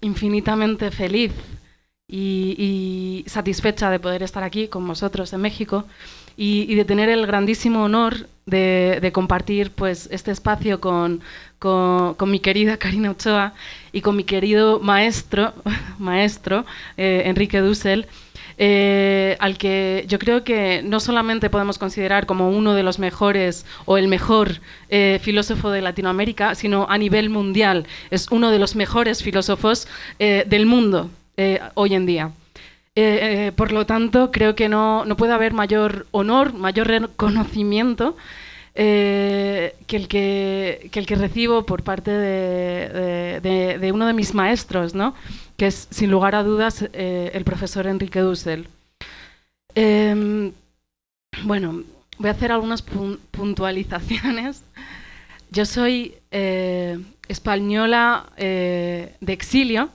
infinitamente feliz y, satisfecha de poder estar aquí con vosotros en México y, de tener el grandísimo honor de, compartir pues, este espacio con, mi querida Karina Ochoa y con mi querido maestro, maestro eh, Enrique Dussel. Eh, al que yo creo que no solamente podemos considerar como uno de los mejores o el mejor eh, filósofo de Latinoamérica, sino a nivel mundial. Es uno de los mejores filósofos eh, del mundo hoy en día. por lo tanto, creo que no, puede haber mayor honor, mayor reconocimiento que, el que, el que recibo por parte de, de, uno de mis maestros, ¿no? Que es sin lugar a dudas eh, el profesor Enrique Dussel. Em, bueno, voy a hacer algunas puntualizaciones. Yo soy eh, española eh, de exilio,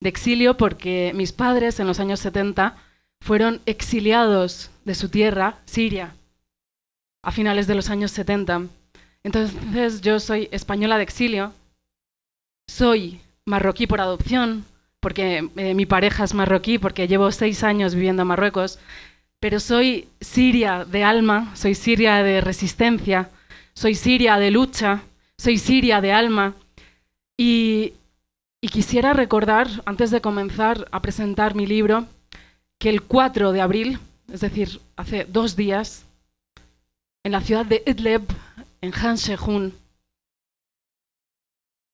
de exilio porque mis padres en los años 70 fueron exiliados de su tierra, Siria, a finales de los años 70. Entonces yo soy española de exilio, soy marroquí por adopción, porque eh, mi pareja es marroquí, porque llevo seis años viviendo en Marruecos, pero soy siria de alma, soy siria de resistencia, soy siria de lucha, soy siria de alma. Y, quisiera recordar, antes de comenzar a presentar mi libro, que el 4 de abril, es decir, hace dos días, en la ciudad de Idlib, en Han Shehun,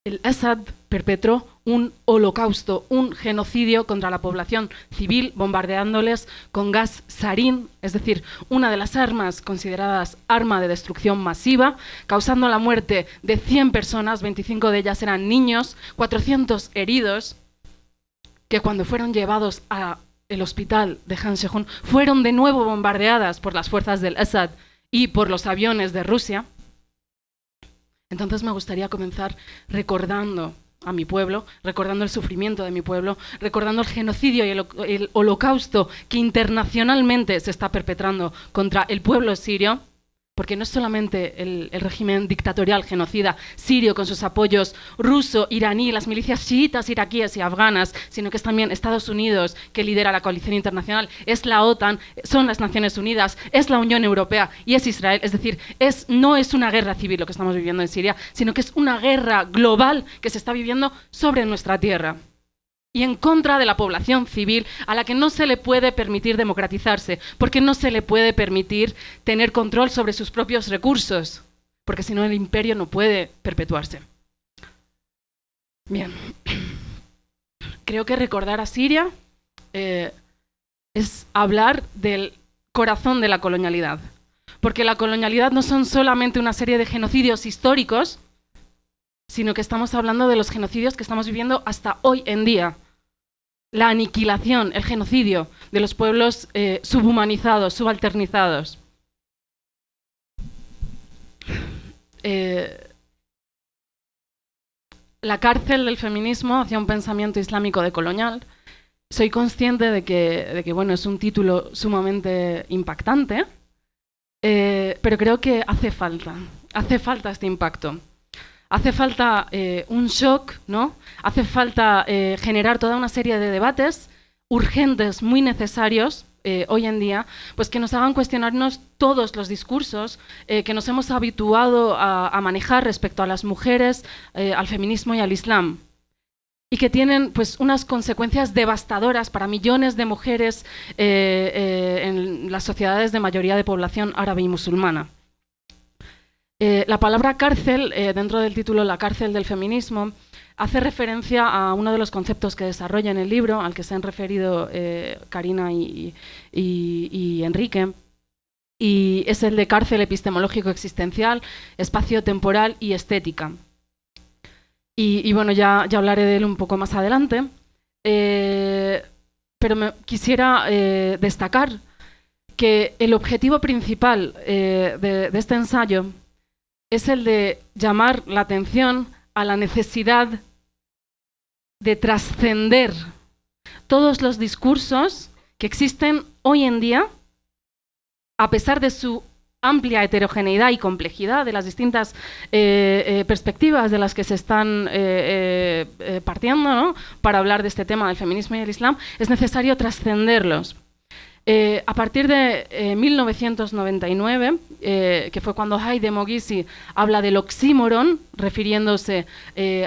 el Assad perpetró un holocausto, un genocidio contra la población civil, bombardeándoles con gas sarín, es decir, una de las armas consideradas arma de destrucción masiva, causando la muerte de 100 personas, 25 de ellas eran niños, 400 heridos, que cuando fueron llevados al hospital de Han Shehun fueron de nuevo bombardeadas por las fuerzas del Assad y por los aviones de Rusia. Entonces me gustaría comenzar recordando a mi pueblo, recordando el sufrimiento de mi pueblo, recordando el genocidio y el, holocausto que internacionalmente se está perpetrando contra el pueblo sirio porque no es solamente el, régimen dictatorial genocida sirio con sus apoyos ruso, iraní, las milicias chiitas iraquíes y afganas, sino que es también Estados Unidos que lidera la coalición internacional, es la OTAN, son las Naciones Unidas, es la Unión Europea y es Israel. Es decir, no es una guerra civil lo que estamos viviendo en Siria, sino que es una guerra global que se está viviendo sobre nuestra tierra y en contra de la población civil a la que no se le puede permitir democratizarse, porque no se le puede permitir tener control sobre sus propios recursos, porque si no el imperio no puede perpetuarse. Bien, creo que recordar a Siria eh, es hablar del corazón de la colonialidad, porque la colonialidad no son solamente una serie de genocidios históricos, sino que estamos hablando de los genocidios que estamos viviendo hasta hoy en día. La aniquilación, el genocidio de los pueblos eh, subhumanizados, subalternizados. Eh, la cárcel del feminismo hacia un pensamiento islámico decolonial. Soy consciente de que, bueno, es un título sumamente impactante, eh, pero creo que hace falta, hace falta este impacto hace falta eh, un shock, ¿no? Hace falta eh, generar toda una serie de debates urgentes, muy necesarios, eh, hoy en día, pues que nos hagan cuestionarnos todos los discursos que nos hemos habituado a, manejar respecto a las mujeres, al feminismo y al Islam. Y que tienen pues, unas consecuencias devastadoras para millones de mujeres en las sociedades de mayoría de población árabe y musulmana. Eh, la palabra cárcel, eh, dentro del título La cárcel del feminismo, hace referencia a uno de los conceptos que desarrolla en el libro, al que se han referido eh, Karina y, Enrique, y es el de cárcel epistemológico existencial, espacio temporal y estética. Y, bueno, ya, hablaré de él un poco más adelante, pero me quisiera destacar que el objetivo principal de este ensayo es el de llamar la atención a la necesidad de trascender todos los discursos que existen hoy en día, a pesar de su amplia heterogeneidad y complejidad de las distintas eh, eh, perspectivas de las que se están eh, partiendo para hablar de este tema del feminismo y el Islam, es necesario trascenderlos. A partir de 1999, que fue cuando Haide Mogisi habla del oxímoron, refiriéndose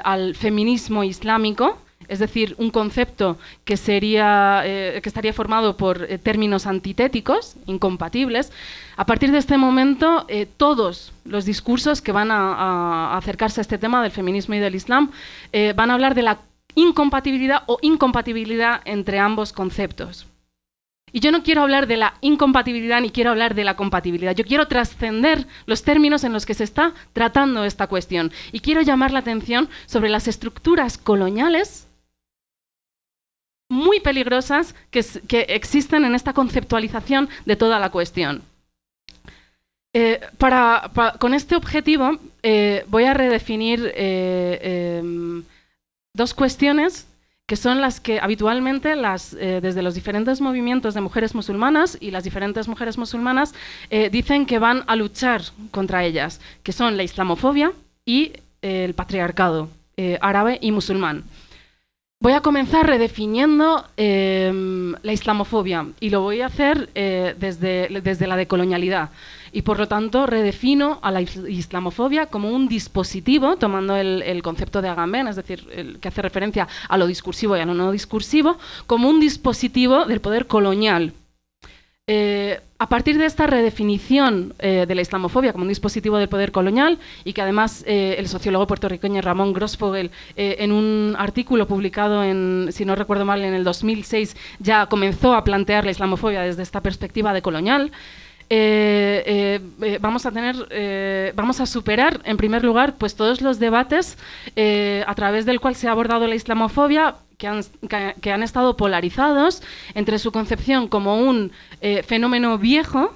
al feminismo islámico, es decir, un concepto que, sería, eh, que estaría formado por eh, términos antitéticos, incompatibles. A partir de este momento, eh, todos los discursos que van a, acercarse a este tema del feminismo y del Islam van a hablar de la incompatibilidad o incompatibilidad entre ambos conceptos. Y yo no quiero hablar de la incompatibilidad ni quiero hablar de la compatibilidad. Yo quiero trascender los términos en los que se está tratando esta cuestión. Y quiero llamar la atención sobre las estructuras coloniales muy peligrosas que, existen en esta conceptualización de toda la cuestión. Eh, con este objetivo eh, voy a redefinir eh, em, dos cuestiones que son las que habitualmente desde los diferentes movimientos de mujeres musulmanas y las diferentes mujeres musulmanas dicen que van a luchar contra ellas, que son la islamofobia y el patriarcado árabe y musulmán. Voy a comenzar redefiniendo em, la islamofobia y lo voy a hacer eh, desde, desde, la decolonialidad. Y por lo tanto redefino a la islamofobia como un dispositivo, tomando el, concepto de Agamben, es decir, que hace referencia a lo discursivo y a lo no discursivo, como un dispositivo del poder colonial. Eh, a partir de esta redefinición eh, de la islamofobia como un dispositivo del poder colonial y que además eh, el sociólogo puertorriqueño Ramón Grossfogel en un artículo publicado en, si no recuerdo mal, en el 2006 ya comenzó a plantear la islamofobia desde esta perspectiva de colonial, vamos a tener, vamos a superar en primer lugar pues todos los debates a través del cual se ha abordado la islamofobia que han, estado polarizados entre su concepción como un eh, fenómeno viejo,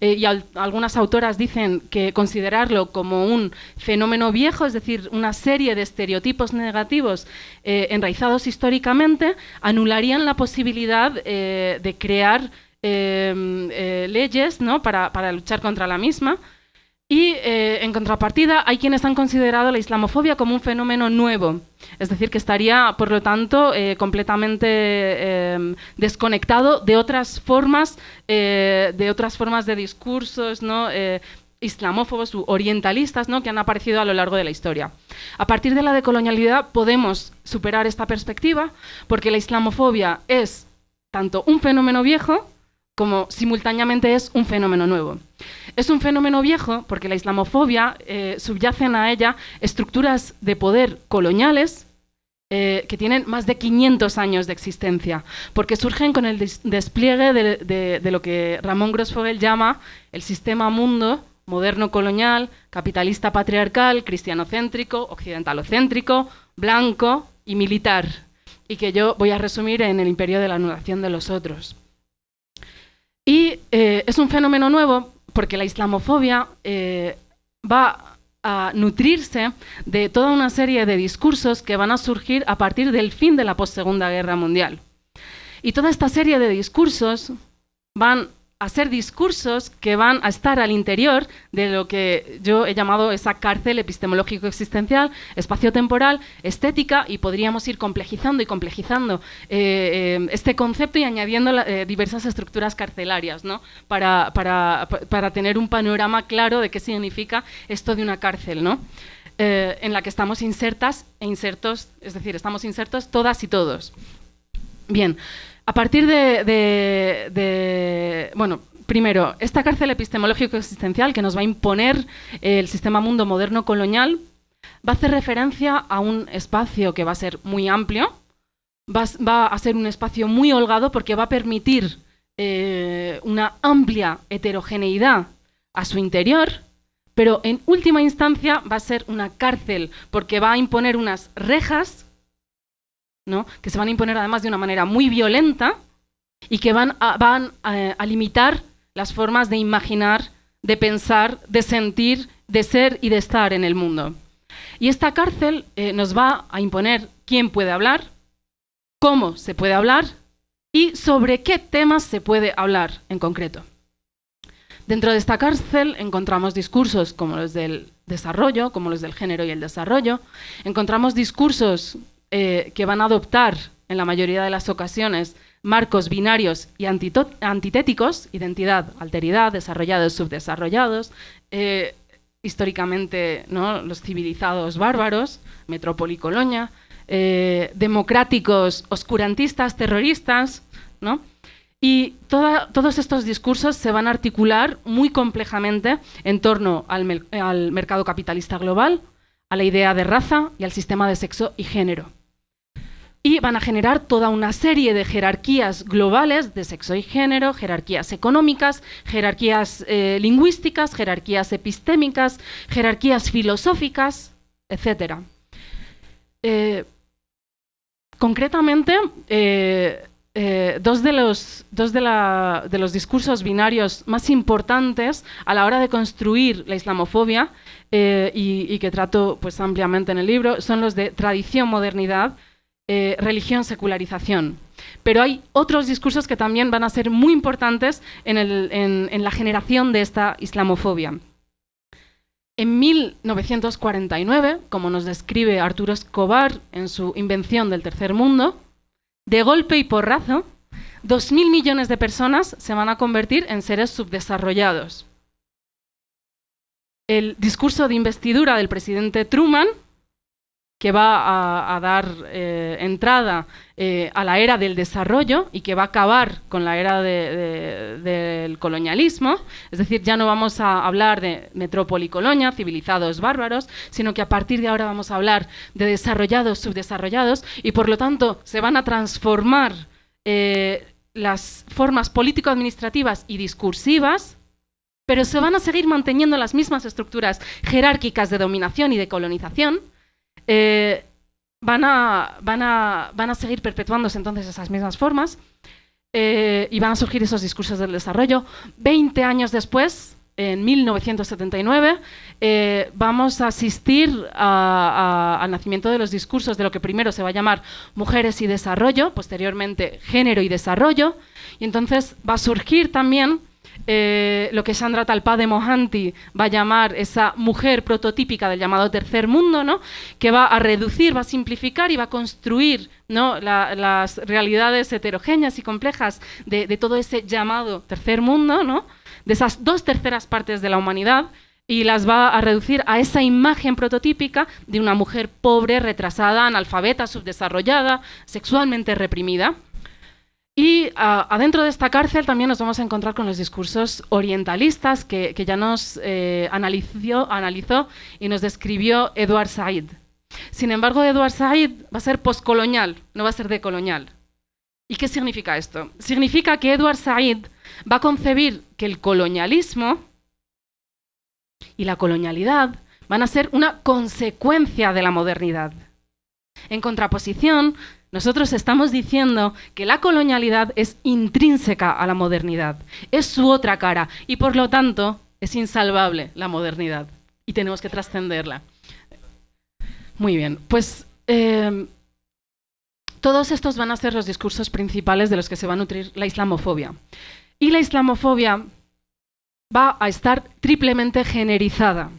eh, y algunas autoras dicen que considerarlo como un fenómeno viejo, es decir, una serie de estereotipos negativos eh, enraizados históricamente, anularían la posibilidad de crear leyes ¿no? para, para luchar contra la misma. Y eh, en contrapartida hay quienes han considerado la islamofobia como un fenómeno nuevo, es decir, que estaría, por lo tanto, eh, completamente em, desconectado de otras formas, eh, de otras formas de discursos, ¿no? islamófobos u orientalistas ¿no? que han aparecido a lo largo de la historia. A partir de la decolonialidad podemos superar esta perspectiva porque la islamofobia es tanto un fenómeno viejo como simultáneamente es un fenómeno nuevo. Es un fenómeno viejo porque la islamofobia eh, subyacen a ella estructuras de poder coloniales eh, que tienen más de 500 años de existencia, porque surgen con el despliegue de, lo que Ramón Grossfogel llama el sistema mundo moderno colonial, capitalista patriarcal, cristianocéntrico, occidentalocéntrico, blanco y militar, y que yo voy a resumir en el imperio de la anulación de los otros. Y eh, es un fenómeno nuevo porque la islamofobia eh, va a nutrirse de toda una serie de discursos que van a surgir a partir del fin de la post-segunda guerra mundial. Y toda esta serie de discursos van hacer discursos que van a estar al interior de lo que yo he llamado esa cárcel epistemológico-existencial, espacio-temporal, estética, y podríamos ir complejizando y complejizando eh, eh, este concepto y añadiendo eh, diversas estructuras carcelarias, ¿no? Para, para, para, tener un panorama claro de qué significa esto de una cárcel, ¿no? en la que estamos insertas e insertos, es decir, estamos insertos todas y todos. Bien, a partir de, bueno, primero, esta cárcel epistemológico-existencial que nos va a imponer el sistema mundo moderno colonial va a hacer referencia a un espacio que va a ser muy amplio, va, a ser un espacio muy holgado porque va a permitir eh, una amplia heterogeneidad a su interior, pero en última instancia va a ser una cárcel porque va a imponer unas rejas que se van a imponer además de una manera muy violenta y que van a, limitar las formas de imaginar, de pensar, de sentir, de ser y de estar en el mundo. Y esta cárcel eh, nos va a imponer quién puede hablar, cómo se puede hablar y sobre qué temas se puede hablar en concreto. Dentro de esta cárcel encontramos discursos como los del desarrollo, como los del género y el desarrollo. Encontramos discursos eh, que van a adoptar, en la mayoría de las ocasiones, marcos binarios y antitéticos, identidad, alteridad, desarrollados, subdesarrollados, eh, históricamente ¿no? los civilizados bárbaros, metrópoli colonia, eh, democráticos, oscurantistas, terroristas, ¿no? Y todos estos discursos se van a articular muy complejamente en torno al, al mercado capitalista global, a la idea de raza y al sistema de sexo y género y van a generar toda una serie de jerarquías globales de sexo y género, jerarquías económicas, jerarquías eh, lingüísticas, jerarquías epistémicas, jerarquías filosóficas, etc. Eh, concretamente, eh, dos, de los, dos de, los, discursos binarios más importantes a la hora de construir la islamofobia y, y, que trato pues, ampliamente en el libro son los de tradición-modernidad eh, religión, secularización. Pero hay otros discursos que también van a ser muy importantes en, la generación de esta islamofobia. En 1949, como nos describe Arturo Escobar en su Invención del Tercer Mundo, de golpe y porrazo, 2.000 millones de personas se van a convertir en seres subdesarrollados. El discurso de investidura del presidente Truman que va a, dar eh, entrada eh, a la era del desarrollo y que va a acabar con la era del colonialismo. Es decir, ya no vamos a hablar de metrópoli colonia, civilizados bárbaros, sino que a partir de ahora vamos a hablar de desarrollados, subdesarrollados, y por lo tanto se van a transformar eh, las formas político-administrativas y discursivas pero se van a seguir manteniendo las mismas estructuras jerárquicas de dominación y de colonización, eh, van, a, van, a, van, a, seguir perpetuándose entonces esas mismas formas eh, y van a surgir esos discursos del desarrollo. Veinte años después, en 1979, eh, vamos a asistir al nacimiento de los discursos de lo que primero se va a llamar mujeres y desarrollo, posteriormente género y desarrollo, y entonces va a surgir también eh, lo que Sandra Talpa de Mohanty va a llamar esa mujer prototípica del llamado tercer mundo, ¿no? que va a reducir, va a simplificar y va a construir ¿no? las realidades heterogéneas y complejas de, todo ese llamado tercer mundo, ¿no? de esas dos terceras partes de la humanidad, y las va a reducir a esa imagen prototípica de una mujer pobre, retrasada, analfabeta, subdesarrollada, sexualmente reprimida. Y ah, adentro de esta cárcel también nos vamos a encontrar con los discursos orientalistas que, ya nos eh, analizó, analizó, y nos describió Edward Said. Sin embargo, Edward Said va a ser poscolonial, no va a ser decolonial. ¿Y qué significa esto? Significa que Edward Said va a concebir que el colonialismo y la colonialidad van a ser una consecuencia de la modernidad. En contraposición, nosotros estamos diciendo que la colonialidad es intrínseca a la modernidad, es su otra cara y por lo tanto es insalvable la modernidad y tenemos que trascenderla. Muy bien, pues em, todos estos van a ser los discursos principales de los que se va a nutrir la islamofobia. Y la islamofobia va a estar triplemente generizada.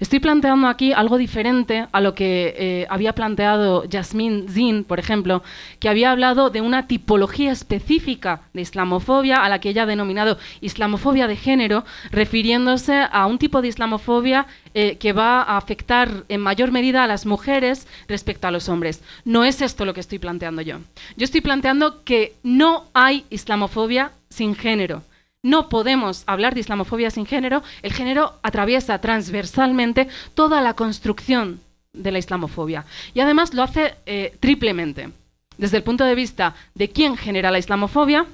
Estoy planteando aquí algo diferente a lo que eh, había planteado Jasmine Zin, por ejemplo, que había hablado de una tipología específica de islamofobia, a la que ella ha denominado islamofobia de género, refiriéndose a un tipo de islamofobia eh, que va a afectar en mayor medida a las mujeres respecto a los hombres. No es esto lo que estoy planteando yo. Yo estoy planteando que no hay islamofobia sin género no podemos hablar de islamofobia sin género. El género atraviesa transversalmente toda la construcción de la islamofobia. Y además lo hace eh, triplemente. Desde el punto de vista de quién genera la islamofobia,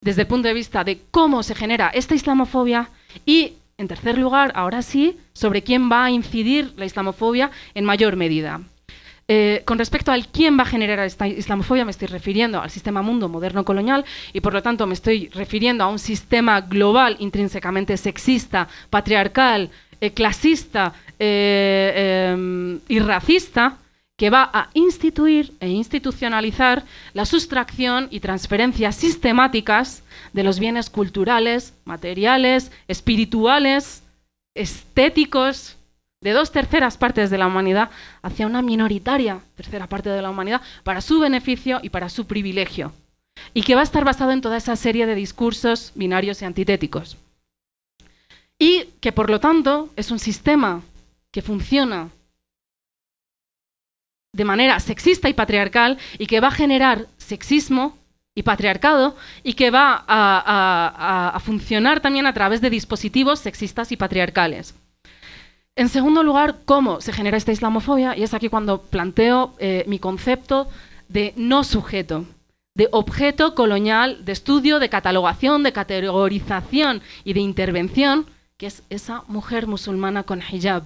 desde el punto de vista de cómo se genera esta islamofobia y, en tercer lugar, ahora sí, sobre quién va a incidir la islamofobia en mayor medida. Eh, con respecto al quién va a generar esta islamofobia, me estoy refiriendo al sistema mundo moderno colonial y por lo tanto me estoy refiriendo a un sistema global intrínsecamente sexista, patriarcal, eh, clasista eh, em, y racista que va a instituir e institucionalizar la sustracción y transferencias sistemáticas de los bienes culturales, materiales, espirituales, estéticos, de dos terceras partes de la humanidad hacia una minoritaria tercera parte de la humanidad para su beneficio y para su privilegio. Y que va a estar basado en toda esa serie de discursos binarios y antitéticos. Y que por lo tanto es un sistema que funciona de manera sexista y patriarcal y que va a generar sexismo y patriarcado y que va a, funcionar también a través de dispositivos sexistas y patriarcales. En segundo lugar, ¿cómo se genera esta islamofobia? Y es aquí cuando planteo eh, mi concepto de no sujeto, de objeto colonial, de estudio, de catalogación, de categorización y de intervención, que es esa mujer musulmana con hijab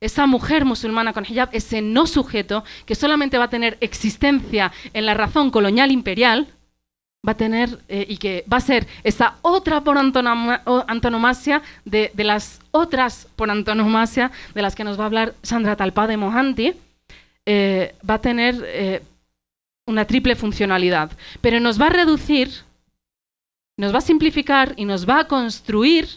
esa mujer musulmana con hijab, ese no sujeto que solamente va a tener existencia en la razón colonial imperial, va a tener eh, y que va a ser esa otra por antonomasia de, las otras por antonomasia de las que nos va a hablar Sandra Talpa de Mohanty, eh, va a tener eh, una triple funcionalidad, pero nos va a reducir, nos va a simplificar y nos va a construir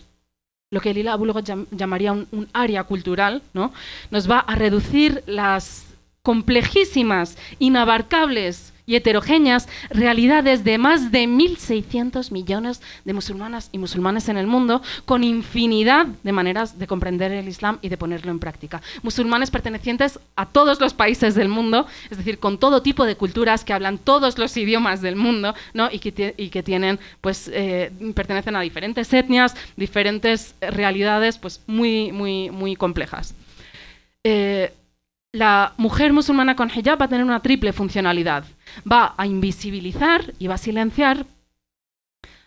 lo que Lila Bulgo llamaría un, área cultural, ¿no? nos va a reducir las complejísimas, inabarcables y heterogéneas realidades de más de 1.600 millones de musulmanas y musulmanes en el mundo, con infinidad de maneras de comprender el Islam y de ponerlo en práctica. Musulmanes pertenecientes a todos los países del mundo, es decir, con todo tipo de culturas que hablan todos los idiomas del mundo ¿no? y, que tienen, pues, eh, pertenecen a diferentes etnias, diferentes realidades pues, muy, muy, muy complejas. Eh, la mujer musulmana con hijab va a tener una triple funcionalidad. Va a invisibilizar y va a silenciar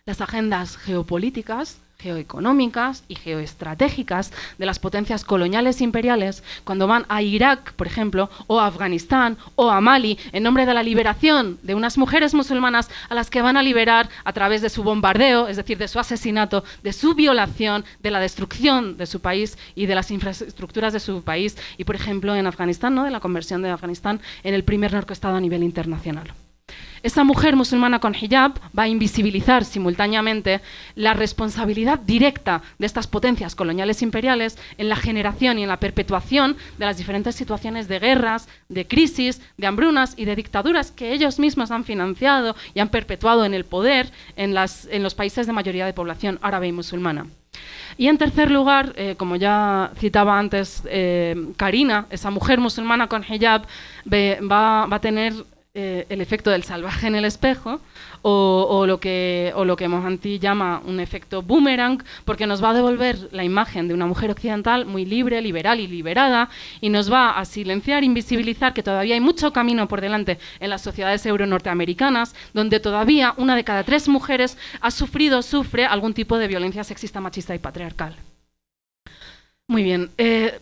las agendas geopolíticas, geoeconómicas y geoestratégicas de las potencias coloniales imperiales cuando van a Irak, por ejemplo, o a Afganistán o a Mali en nombre de la liberación de unas mujeres musulmanas a las que van a liberar a través de su bombardeo, es decir, de su asesinato, de su violación, de la destrucción de su país y de las infraestructuras de su país y, por ejemplo, en Afganistán, ¿no? de la conversión de Afganistán en el primer narcoestado a nivel internacional. Esa mujer musulmana con hijab va a invisibilizar simultáneamente la responsabilidad directa de estas potencias coloniales imperiales en la generación y en la perpetuación de las diferentes situaciones de guerras, de crisis, de hambrunas y de dictaduras que ellos mismos han financiado y han perpetuado en el poder en, los países de mayoría de población árabe y musulmana. Y en tercer lugar, eh, como ya citaba antes eh, Karina, esa mujer musulmana con hijab va a tener eh, el efecto del salvaje en el espejo o, lo que, o Mohanty llama un efecto boomerang, porque nos va a devolver la imagen de una mujer occidental muy libre, liberal y liberada y nos va a silenciar, invisibilizar que todavía hay mucho camino por delante en las sociedades euro-norteamericanas, donde todavía una de cada tres mujeres ha sufrido o sufre algún tipo de violencia sexista, machista y patriarcal. Muy bien. Eh,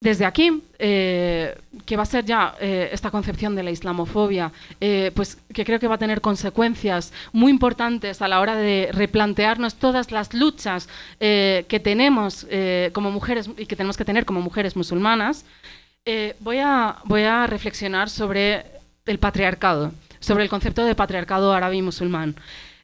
desde aquí, eh, que va a ser ya eh, esta concepción de la islamofobia, eh, pues que creo que va a tener consecuencias muy importantes a la hora de replantearnos todas las luchas que tenemos como mujeres y que tenemos que tener como mujeres musulmanas, voy, a, voy a reflexionar sobre el patriarcado, sobre el concepto de patriarcado árabe y musulmán.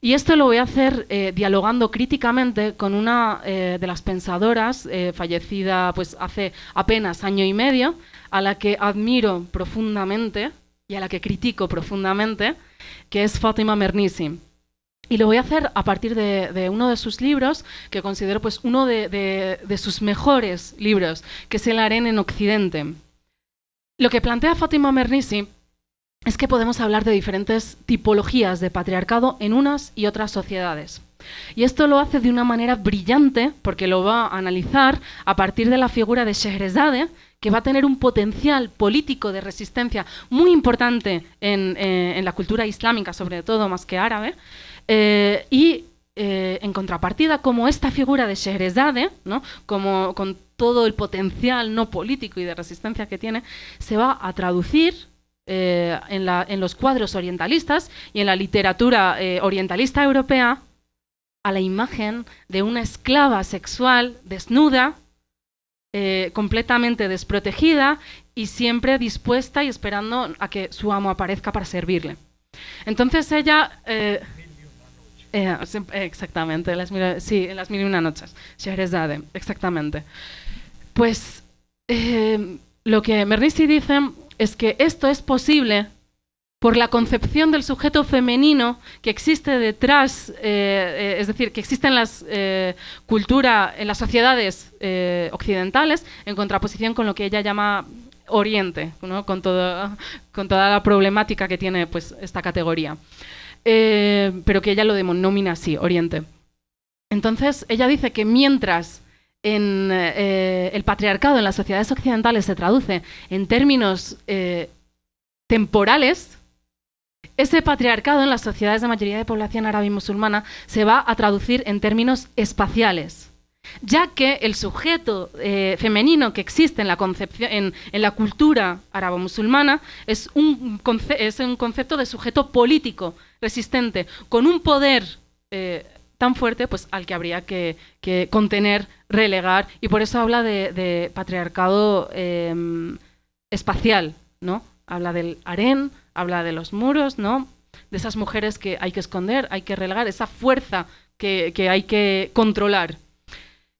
Y esto lo voy a hacer eh, dialogando críticamente con una eh, de las pensadoras, eh, fallecida pues, hace apenas año y medio, a la que admiro profundamente y a la que critico profundamente, que es Fátima Mernissi. Y lo voy a hacer a partir de, uno de sus libros, que considero pues, uno de, sus mejores libros, que es El Aren en Occidente. Lo que plantea Fátima Mernissi es que podemos hablar de diferentes tipologías de patriarcado en unas y otras sociedades. Y esto lo hace de una manera brillante porque lo va a analizar a partir de la figura de Scheherazade, que va a tener un potencial político de resistencia muy importante en, eh, la cultura islámica, sobre todo más que árabe, eh, y eh, en contrapartida, como esta figura de Scheherazade, ¿no? como, con todo el potencial no político y de resistencia que tiene, se va a traducir eh, en, los cuadros orientalistas y en la literatura eh, orientalista europea a la imagen de una esclava sexual desnuda, eh, completamente desprotegida, y siempre dispuesta y esperando a que su amo aparezca para servirle. Entonces ella... Eh, eh, exactamente, sí, en las mil y una noches. Scheherazade, exactamente. Pues lo que Mernissi dice es que esto es posible por la concepción del sujeto femenino que existe detrás, eh, eh, es decir, que existe en las eh, cultura, en las sociedades occidentales, en contraposición con lo que ella llama Oriente, con, con toda la problemática que tiene pues, esta categoría. pero que ella lo denomina así, Oriente. Entonces, ella dice que mientras en, el patriarcado en las sociedades occidentales se traduce en términos temporales, ese patriarcado en las sociedades de mayoría de población árabe y musulmana se va a traducir en términos espaciales, ya que el sujeto eh, femenino que existe en la, concepción, en, la cultura arabo-musulmana es un, concepto de sujeto político resistente, con un poder eh, tan fuerte pues, al que habría que, contener, relegar, y por eso habla de, patriarcado em, espacial, ¿no? Habla del harén, habla de los muros, ¿no? De esas mujeres que hay que esconder, hay que relegar, esa fuerza que, hay que controlar.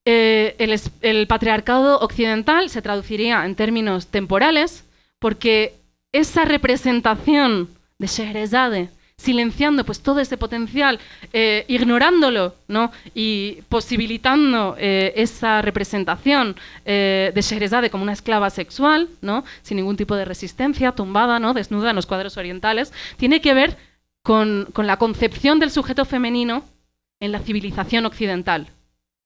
Eh, el, patriarcado occidental se traduciría en términos temporales porque esa representación de Scheherazade silenciando pues todo ese potencial, eh, ignorándolo ¿no? y posibilitando eh, esa representación eh, de Scheherazade como una esclava sexual, ¿no? sin ningún tipo de resistencia, tumbada, ¿no? desnuda en los cuadros orientales, tiene que ver con, con la concepción del sujeto femenino en la civilización occidental,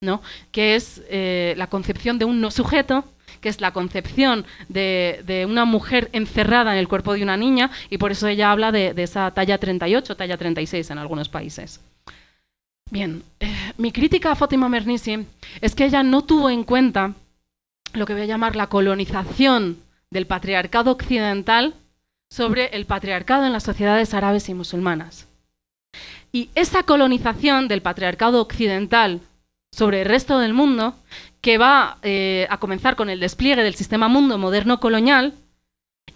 ¿no? que es la concepción de un no sujeto que es la concepción de, una mujer encerrada en el cuerpo de una niña, y por eso ella habla de, esa talla 38, talla 36 en algunos países. Bien, eh, mi crítica a Fátima Mernissi es que ella no tuvo en cuenta lo que voy a llamar la colonización del patriarcado occidental sobre el patriarcado en las sociedades árabes y musulmanas. Y esa colonización del patriarcado occidental sobre el resto del mundo que va eh, a comenzar con el despliegue del sistema mundo moderno colonial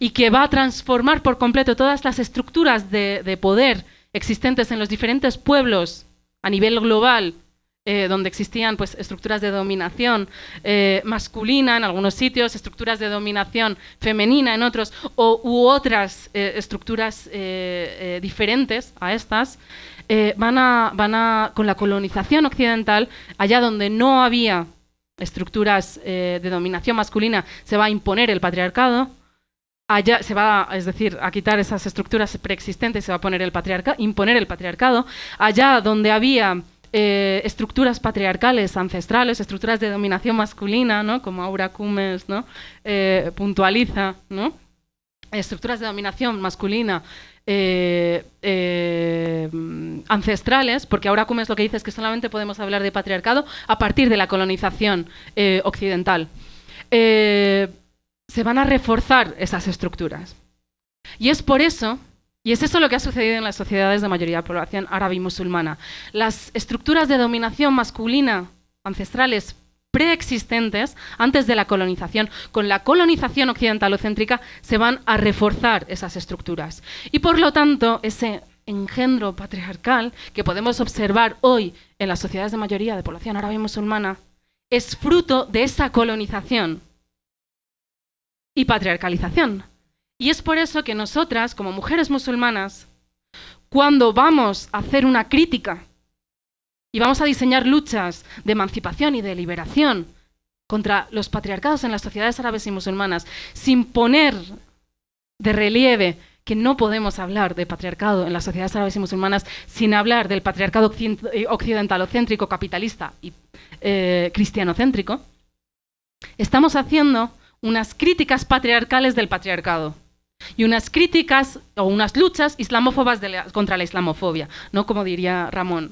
y que va a transformar por completo todas las estructuras de, poder existentes en los diferentes pueblos a nivel global, eh, donde existían pues, estructuras de dominación eh, masculina en algunos sitios, estructuras de dominación femenina en otros, o, u otras estructuras diferentes a estas, van, a, van a, con la colonización occidental, allá donde no había estructuras eh, de dominación masculina, se va a imponer el patriarcado. Allá se va, es decir, a quitar esas estructuras preexistentes, se va a poner el patriarca, imponer el patriarcado. Allá donde había eh, estructuras patriarcales ancestrales, estructuras de dominación masculina, ¿no? como Aura Cumes ¿no? Eh, puntualiza, ¿no? estructuras de dominación masculina eh, ancestrales, porque ahora es lo que dice es que solamente podemos hablar de patriarcado a partir de la colonización occidental. se van a reforzar esas estructuras. Y es por eso, y es eso lo que ha sucedido en las sociedades de mayoría de población árabe y musulmana. Las estructuras de dominación masculina ancestrales preexistentes antes de la colonización. Con la colonización occidentalocéntrica se van a reforzar esas estructuras. Y por lo tanto, ese engendro patriarcal que podemos observar hoy en las sociedades de mayoría de población árabe y musulmana es fruto de esa colonización y patriarcalización. Y es por eso que nosotras, como mujeres musulmanas, cuando vamos a hacer una crítica y vamos a diseñar luchas de emancipación y de liberación contra los patriarcados en las sociedades árabes y musulmanas, sin poner de relieve que no podemos hablar de patriarcado en las sociedades árabes y musulmanas sin hablar del patriarcado eh, occidentalocéntrico, capitalista y eh, cristianocéntrico, estamos haciendo unas críticas patriarcales del patriarcado y unas críticas o unas luchas islamófobas contra la islamofobia, no como diría Ramón.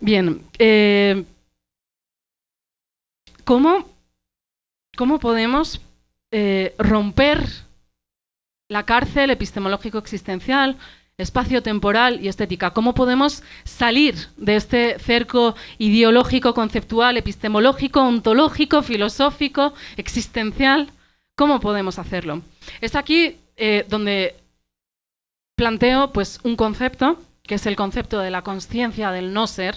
Bien, eh, ¿cómo, podemos eh, romper la cárcel epistemológico-existencial, espacio-temporal y estética? ¿Cómo podemos salir de este cerco ideológico, conceptual, epistemológico, ontológico, filosófico, existencial? ¿Cómo podemos hacerlo? Es aquí eh, donde planteo pues, un concepto, que es el concepto de la conciencia del no ser,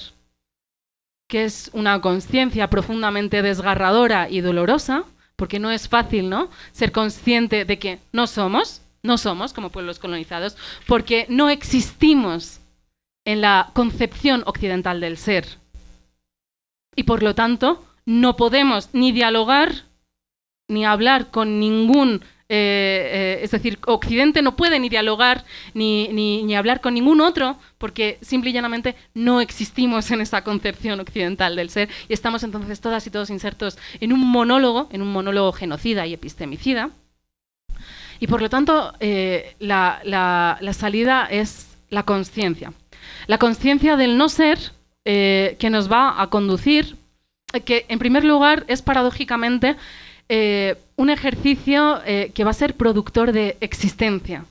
que es una conciencia profundamente desgarradora y dolorosa, porque no es fácil, ¿no? Ser consciente de que no somos, no somos como pueblos colonizados, porque no existimos en la concepción occidental del ser. Y por lo tanto, no podemos ni dialogar ni hablar con ningún eh, eh, es decir, Occidente no puede ni dialogar ni, ni, hablar con ningún otro porque simple y llanamente no existimos en esa concepción occidental del ser y estamos entonces todas y todos insertos en un monólogo, en un monólogo genocida y epistemicida. Y por lo tanto, eh, la, la, salida es la conciencia. La conciencia del no ser que nos va a conducir, que en primer lugar es paradójicamente eh, un ejercicio eh, que va a ser productor de existencia.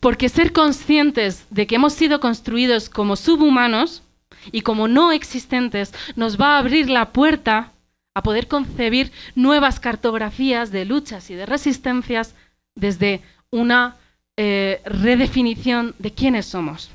Porque ser conscientes de que hemos sido construidos como subhumanos y como no existentes nos va a abrir la puerta a poder concebir nuevas cartografías de luchas y de resistencias desde una eh, redefinición de quiénes somos.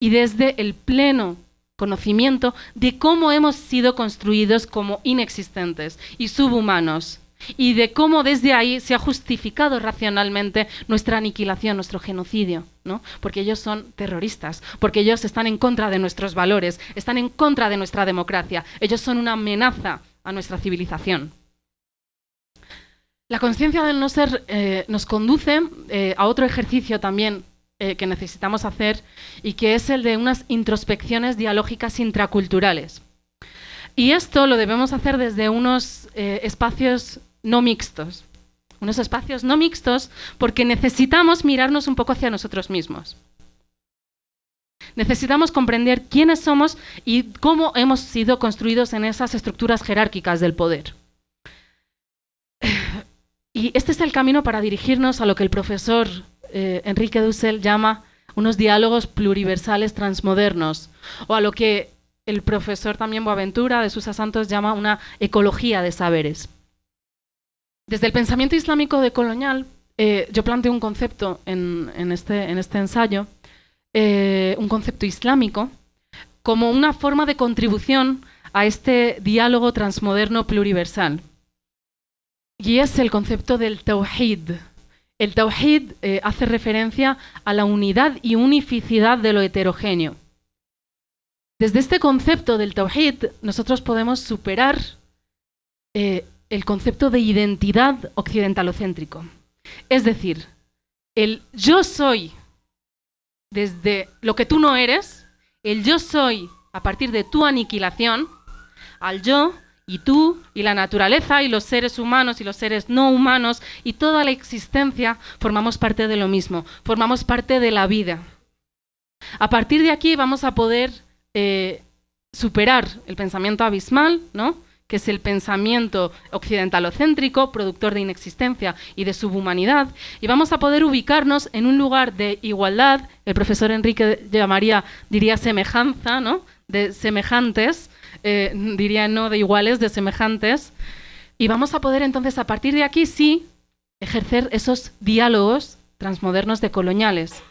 Y desde el pleno conocimiento de cómo hemos sido construidos como inexistentes y subhumanos y de cómo desde ahí se ha justificado racionalmente nuestra aniquilación, nuestro genocidio, ¿no? Porque ellos son terroristas, porque ellos están en contra de nuestros valores, están en contra de nuestra democracia, ellos son una amenaza a nuestra civilización. La conciencia del no ser eh, nos conduce eh, a otro ejercicio también eh, que necesitamos hacer y que es el de unas introspecciones dialógicas intraculturales. Y esto lo debemos hacer desde unos eh, espacios no mixtos. Unos espacios no mixtos porque necesitamos mirarnos un poco hacia nosotros mismos. Necesitamos comprender quiénes somos y cómo hemos sido construidos en esas estructuras jerárquicas del poder. Y este es el camino para dirigirnos a lo que el profesor eh, Enrique Dussel llama unos diálogos pluriversales transmodernos, o a lo que el profesor también Boaventura de Susa Santos llama una ecología de saberes. Desde el pensamiento islámico decolonial, eh, yo planteo un concepto en, este, este, ensayo, eh, un concepto islámico, como una forma de contribución a este diálogo transmoderno pluriversal. Y es el concepto del tawhid, el Tawhid eh, hace referencia a la unidad y unificidad de lo heterogéneo. Desde este concepto del Tawhid, nosotros podemos superar eh, el concepto de identidad occidentalocéntrico. Es decir, el yo soy desde lo que tú no eres, el yo soy a partir de tu aniquilación, al yo y tú y la naturaleza y los seres humanos y los seres no humanos y toda la existencia formamos parte de lo mismo, formamos parte de la vida. A partir de aquí vamos a poder eh, superar el pensamiento abismal, ¿no? que es el pensamiento occidentalocéntrico, productor de inexistencia y de subhumanidad, y vamos a poder ubicarnos en un lugar de igualdad, el profesor Enrique llamaría, diría semejanza, ¿no? de semejantes, eh, diría no de iguales, de semejantes. Y vamos a poder entonces, a partir de aquí, sí, ejercer esos diálogos transmodernos de coloniales.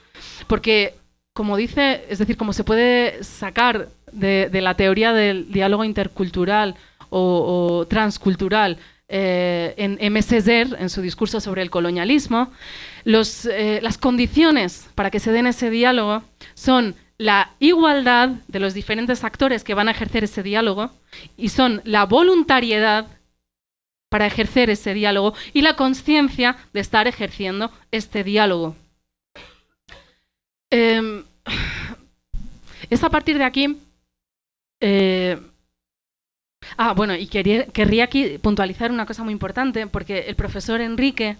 Porque, como dice, es decir, como se puede sacar de, la teoría del diálogo intercultural o, transcultural eh, en M. en su discurso sobre el colonialismo, eh, las condiciones para que se den ese diálogo son la igualdad de los diferentes actores que van a ejercer ese diálogo y son la voluntariedad para ejercer ese diálogo y la conciencia de estar ejerciendo este diálogo. Em, es a partir de aquí... Eh, ah, bueno, y querría aquí puntualizar una cosa muy importante, porque el profesor Enrique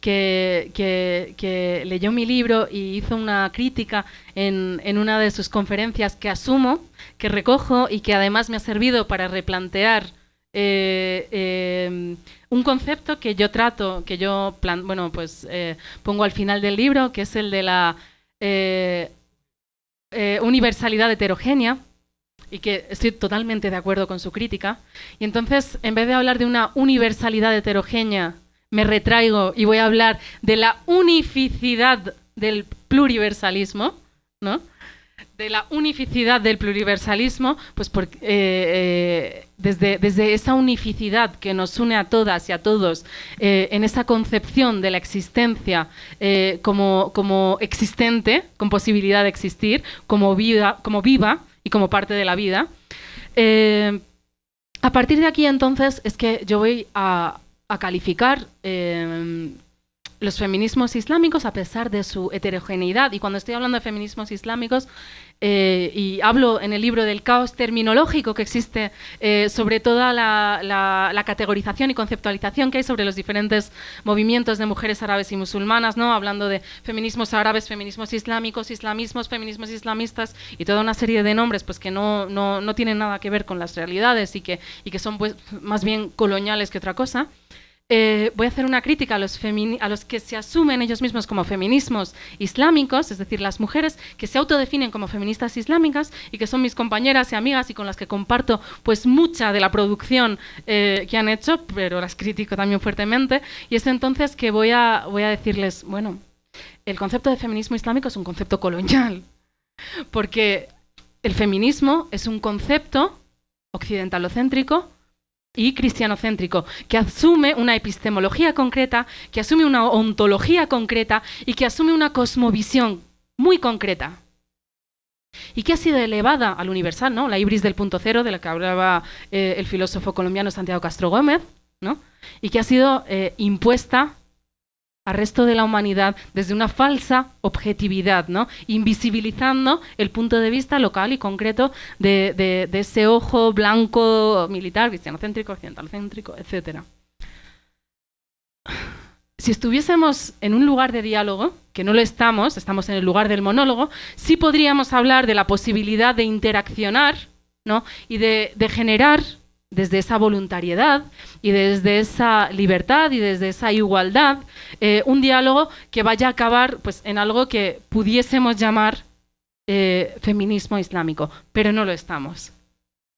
que, leyó mi libro y hizo una crítica en, una de sus conferencias que asumo, que recojo y que además me ha servido para replantear eh, eh, un concepto que yo trato, que yo bueno, pues, eh, pongo al final del libro, que es el de la universalidad heterogénea, y que estoy totalmente de acuerdo con su crítica. Y entonces, en vez de hablar de una universalidad heterogénea, me retraigo y voy a hablar de la unificidad del pluriversalismo, ¿no? de la unificidad del pluriversalismo, pues eh, eh, desde, desde, esa unificidad que nos une a todas y a todos eh, en esa concepción de la existencia como, como, existente, con posibilidad de existir, como, vida, como viva y como parte de la vida. a partir de aquí entonces es que yo voy a, a calificar los feminismos islámicos, a pesar de su heterogeneidad, y cuando estoy hablando de feminismos islámicos, eh, y hablo en el libro del caos terminológico que existe eh, sobre toda la, categorización y conceptualización que hay sobre los diferentes movimientos de mujeres árabes y musulmanas, ¿no? hablando de feminismos árabes, feminismos islámicos, islamismos, feminismos islamistas y toda una serie de nombres pues, que no, no, tienen nada que ver con las realidades y que, y que son pues, más bien coloniales que otra cosa. Eh, voy a hacer una crítica a los, que se asumen ellos mismos como feminismos islámicos, es decir, las mujeres que se autodefinen como feministas islámicas y que son mis compañeras y amigas y con las que comparto pues mucha de la producción eh, que han hecho, pero las critico también fuertemente. Y es entonces que voy a decirles, bueno, el concepto de feminismo islámico es un concepto colonial, porque el feminismo es un concepto occidentalocéntrico y cristianocéntrico, que asume una epistemología concreta, que asume una ontología concreta y que asume una cosmovisión muy concreta. Y que ha sido elevada al universal, ¿no? La ibris del punto cero, de la que hablaba eh, el filósofo colombiano Santiago Castro Gómez, ¿no? Y que ha sido eh, impuesta al resto de la humanidad desde una falsa objetividad, ¿no? invisibilizando el punto de vista local y concreto de, ese ojo blanco militar, cristianocéntrico, occidentalcéntrico, etc. Si estuviésemos en un lugar de diálogo, que no lo estamos, estamos en el lugar del monólogo, sí podríamos hablar de la posibilidad de interaccionar ¿no? y de generar desde esa voluntariedad y desde esa libertad y desde esa igualdad, eh, un diálogo que vaya a acabar pues, en algo que pudiésemos llamar eh, feminismo islámico, pero no lo estamos.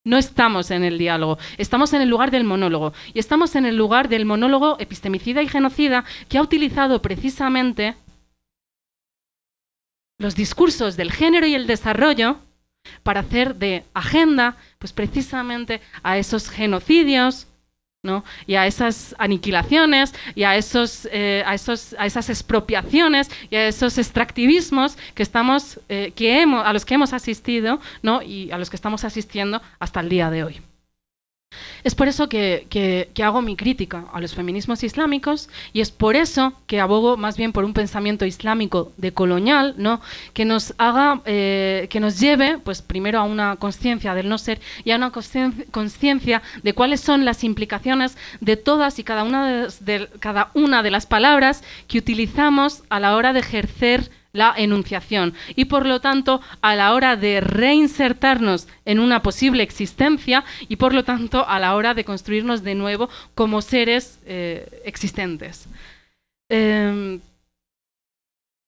No estamos en el diálogo, estamos en el lugar del monólogo. Y estamos en el lugar del monólogo epistemicida y genocida que ha utilizado precisamente los discursos del género y el desarrollo para hacer de agenda, pues precisamente a esos genocidios, ¿no? y a esas aniquilaciones y a esos, eh, a, esos, a esas expropiaciones y a esos extractivismos que estamos, eh, que hemos, a los que hemos asistido ¿no? y a los que estamos asistiendo hasta el día de hoy. Es por eso que, hago mi crítica a los feminismos islámicos y es por eso que abogo más bien por un pensamiento islámico decolonial, ¿no? que nos haga, eh, que nos lleve, pues primero a una conciencia del no ser y a una conciencia de cuáles son las implicaciones de todas y cada una de, cada una de las palabras que utilizamos a la hora de ejercer la enunciación y por lo tanto a la hora de reinsertarnos en una posible existencia y por lo tanto a la hora de construirnos de nuevo como seres eh, existentes. Em,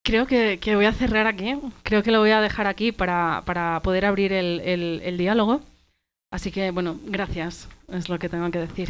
creo que, voy a cerrar aquí, creo que lo voy a dejar aquí para, poder abrir el diálogo. Así que, bueno, gracias, es lo que tengo que decir.